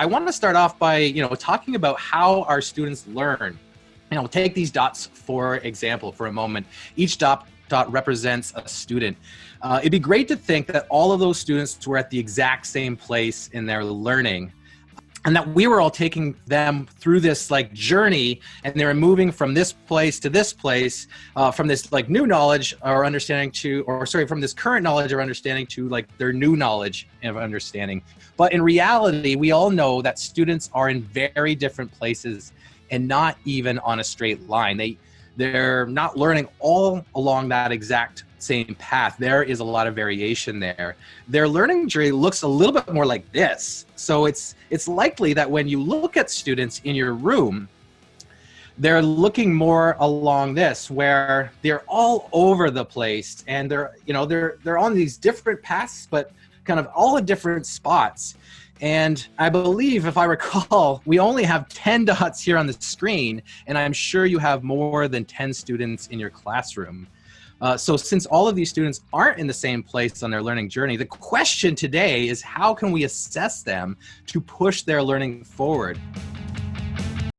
I want to start off by, you know, talking about how our students learn. You know, take these dots for example for a moment. Each dot, dot represents a student. Uh, it'd be great to think that all of those students were at the exact same place in their learning and that we were all taking them through this like journey and they were moving from this place to this place uh, from this like new knowledge or understanding to or sorry from this current knowledge or understanding to like their new knowledge of understanding. But in reality we all know that students are in very different places and not even on a straight line. They they're not learning all along that exact same path. There is a lot of variation there. Their learning journey looks a little bit more like this. So it's it's likely that when you look at students in your room, they're looking more along this where they're all over the place and they're you know they're they're on these different paths but kind of all in different spots and I believe, if I recall, we only have 10 dots here on the screen, and I'm sure you have more than 10 students in your classroom. Uh, so since all of these students aren't in the same place on their learning journey, the question today is how can we assess them to push their learning forward?